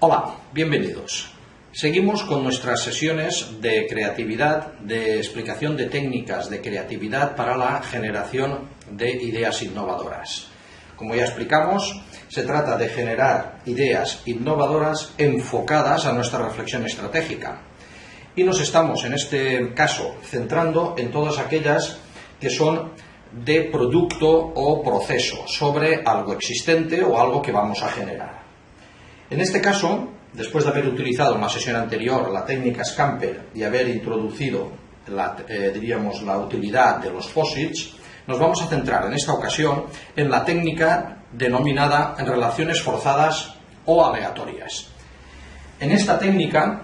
Hola, bienvenidos. Seguimos con nuestras sesiones de creatividad, de explicación de técnicas de creatividad para la generación de ideas innovadoras. Como ya explicamos, se trata de generar ideas innovadoras enfocadas a nuestra reflexión estratégica. Y nos estamos, en este caso, centrando en todas aquellas que son de producto o proceso, sobre algo existente o algo que vamos a generar. En este caso, después de haber utilizado en la sesión anterior la técnica Scamper y haber introducido la, eh, diríamos, la utilidad de los posits, nos vamos a centrar en esta ocasión en la técnica denominada en relaciones forzadas o aleatorias. En esta técnica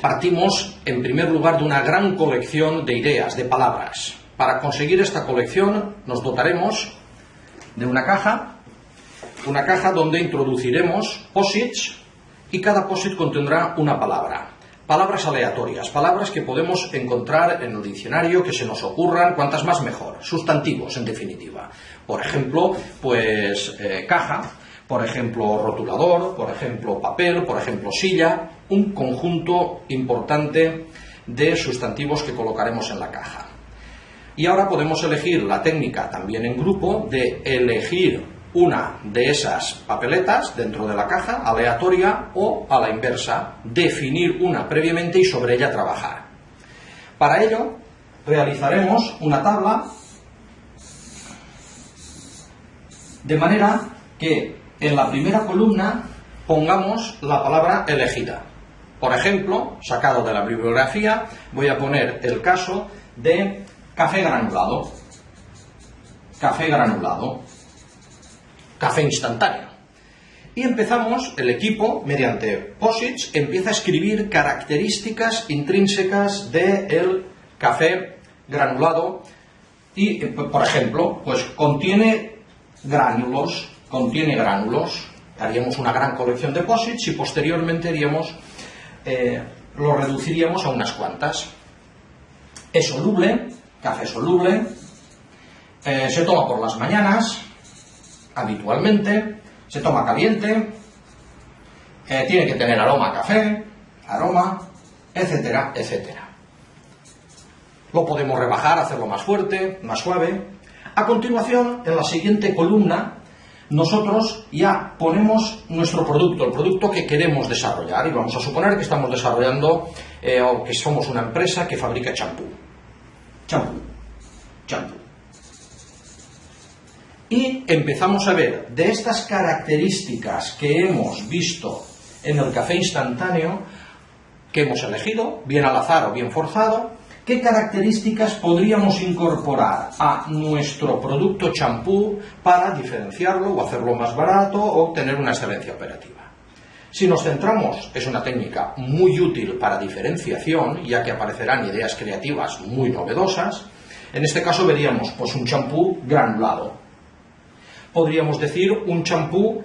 partimos en primer lugar de una gran colección de ideas, de palabras. Para conseguir esta colección nos dotaremos de una caja, una caja donde introduciremos posits y cada posit contendrá una palabra. Palabras aleatorias, palabras que podemos encontrar en el diccionario, que se nos ocurran, cuantas más mejor, sustantivos en definitiva. Por ejemplo, pues eh, caja, por ejemplo rotulador, por ejemplo papel, por ejemplo silla, un conjunto importante de sustantivos que colocaremos en la caja. Y ahora podemos elegir la técnica también en grupo de elegir una de esas papeletas dentro de la caja, aleatoria o a la inversa, definir una previamente y sobre ella trabajar. Para ello, realizaremos una tabla de manera que en la primera columna pongamos la palabra elegida. Por ejemplo, sacado de la bibliografía, voy a poner el caso de café granulado. Café granulado café instantáneo. Y empezamos, el equipo, mediante POSITS, empieza a escribir características intrínsecas del café granulado y, por ejemplo, pues contiene gránulos, contiene gránulos, haríamos una gran colección de POSITS y posteriormente haríamos, eh, lo reduciríamos a unas cuantas. Es soluble, café soluble, eh, se toma por las mañanas, habitualmente, se toma caliente, eh, tiene que tener aroma café, aroma, etcétera, etcétera. Lo podemos rebajar, hacerlo más fuerte, más suave. A continuación, en la siguiente columna, nosotros ya ponemos nuestro producto, el producto que queremos desarrollar, y vamos a suponer que estamos desarrollando eh, o que somos una empresa que fabrica champú. Champú. Champú. Y empezamos a ver de estas características que hemos visto en el café instantáneo, que hemos elegido, bien al azar o bien forzado, qué características podríamos incorporar a nuestro producto champú para diferenciarlo o hacerlo más barato o obtener una excelencia operativa. Si nos centramos, es una técnica muy útil para diferenciación, ya que aparecerán ideas creativas muy novedosas. En este caso veríamos pues, un champú granulado, podríamos decir, un champú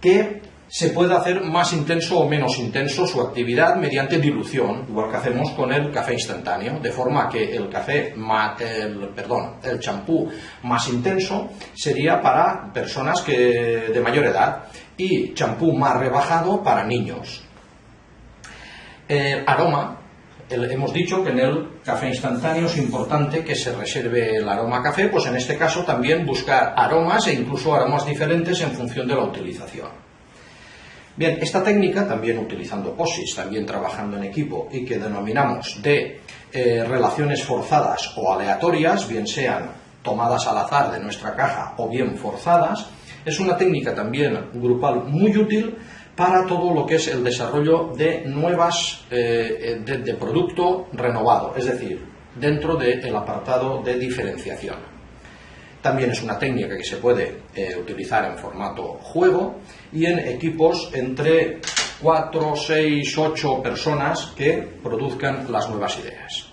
que se puede hacer más intenso o menos intenso su actividad mediante dilución, igual que hacemos con el café instantáneo, de forma que el café, el, el champú más intenso sería para personas que, de mayor edad y champú más rebajado para niños. El aroma hemos dicho que en el café instantáneo es importante que se reserve el aroma café, pues en este caso también buscar aromas e incluso aromas diferentes en función de la utilización. Bien, esta técnica, también utilizando POSIS, también trabajando en equipo y que denominamos de eh, relaciones forzadas o aleatorias, bien sean tomadas al azar de nuestra caja o bien forzadas, es una técnica también grupal muy útil para todo lo que es el desarrollo de nuevas, eh, de, producto renovado, es decir, dentro del apartado de diferenciación. También es una técnica que se puede eh, utilizar en formato juego y en equipos entre 4, 6, 8 personas que produzcan las nuevas ideas.